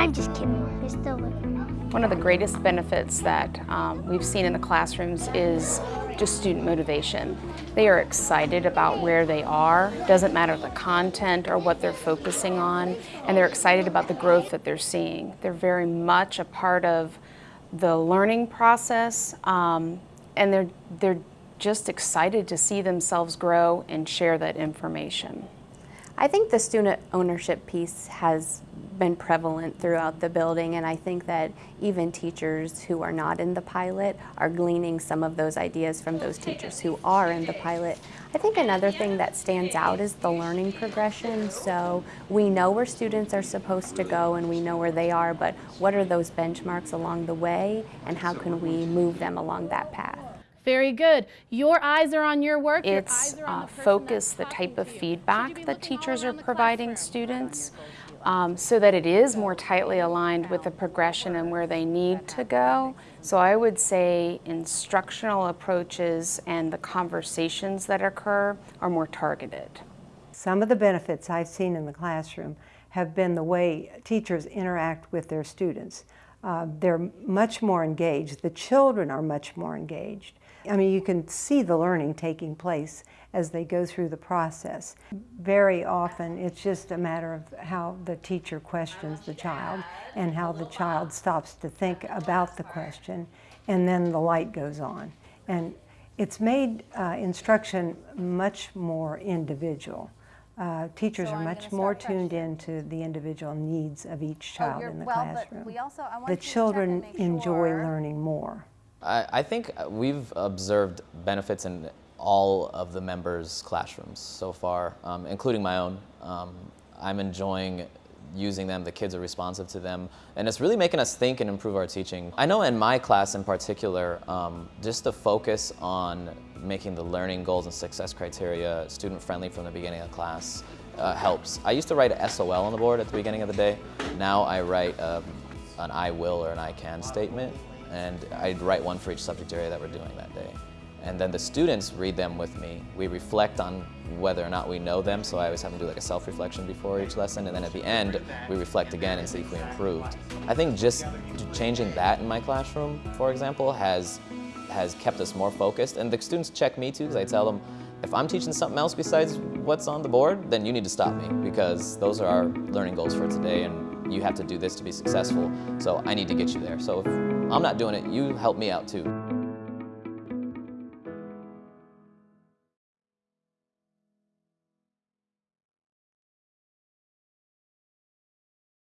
I'm just kidding. You're still. One of the greatest benefits that um, we've seen in the classrooms is just student motivation. They are excited about where they are, doesn't matter the content or what they're focusing on, and they're excited about the growth that they're seeing. They're very much a part of the learning process, um, and they're, they're just excited to see themselves grow and share that information. I think the student ownership piece has been prevalent throughout the building and I think that even teachers who are not in the pilot are gleaning some of those ideas from those teachers who are in the pilot. I think another thing that stands out is the learning progression. So we know where students are supposed to go and we know where they are, but what are those benchmarks along the way and how can we move them along that path? Very good. Your eyes are on your work. Your It's eyes are on uh, the focus, the type of talking to you. feedback Should you be that teachers are providing classroom? students um, so that it is more tightly aligned with the progression and where they need to go. So I would say instructional approaches and the conversations that occur are more targeted. Some of the benefits I've seen in the classroom have been the way teachers interact with their students. Uh, they're much more engaged. The children are much more engaged. I mean, you can see the learning taking place as they go through the process. Very often, it's just a matter of how the teacher questions the child and how the child stops to think about the question, and then the light goes on. And it's made uh, instruction much more individual. Uh, teachers So are I'm much more start tuned into the individual needs of each Oh, child you're- in the well, but classroom. we also- I want the you to check children enjoy sure- learning more. I, I think we've observed benefits in all of the members' classrooms so far, um, including my own. Um, I'm enjoying using them, the kids are responsive to them, and it's really making us think and improve our teaching. I know in my class in particular, um, just the focus on making the learning goals and success criteria student-friendly from the beginning of class uh, helps. I used to write a SOL on the board at the beginning of the day. Now I write um, an I will or an I can statement, and I'd write one for each subject area that we're doing that day. And then the students read them with me. We reflect on whether or not we know them, so I always have them do like a self-reflection before each lesson, and then at the end, we reflect again and see if we improved. I think just changing that in my classroom, for example, has, has kept us more focused, and the students check me too, because I tell them, if I'm teaching something else besides what's on the board, then you need to stop me, because those are our learning goals for today, and you have to do this to be successful, so I need to get you there. So if I'm not doing it, you help me out too.